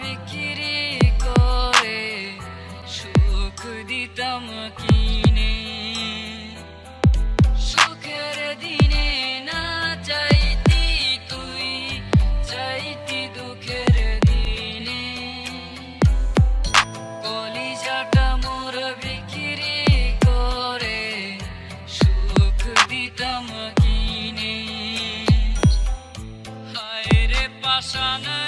বিক্রি করে, সুখ দিতাম কিনে। সুখের দিনে না চাইতি তুই, চাইতি দুঃখের দিনে। কলিজাটা মোর বিক্রি করে, সুখ দিতাম কিনে। হায় রে পাশানা